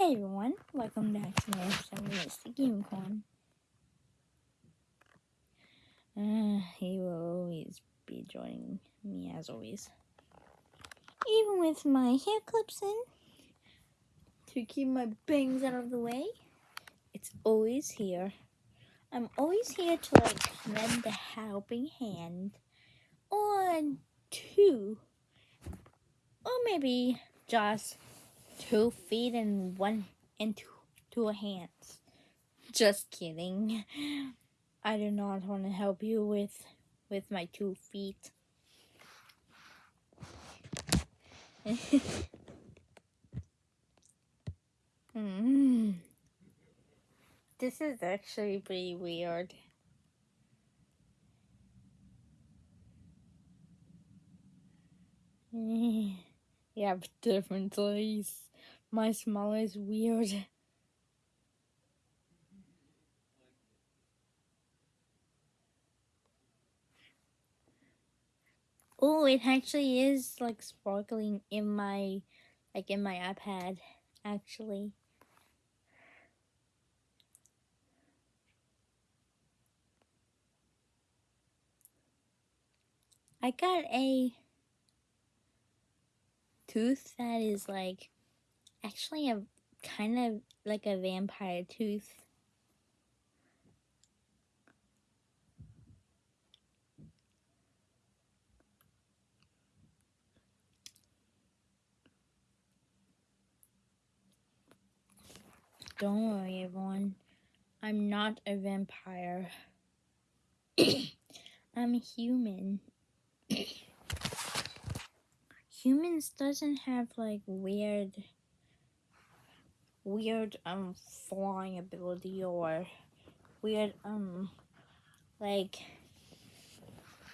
Hey everyone, welcome back to my episode of Mystic Unicorn. Uh, he will always be joining me as always. Even with my hair clips in, to keep my bangs out of the way, it's always here. I'm always here to like lend a helping hand, or two, or maybe just two feet and one and two, two hands. Just kidding. I do not want to help you with with my two feet. mm. This is actually pretty weird. you have different eyes. My smile is weird. Oh, it actually is like sparkling in my, like in my iPad, actually. I got a tooth that is like actually a kind of like a vampire tooth. Don't worry, everyone. I'm not a vampire. I'm a human. Humans doesn't have like weird weird um flying ability or weird um like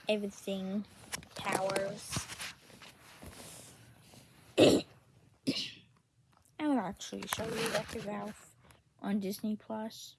everything powers. I will actually show you Wreck-It Ralph on Disney Plus.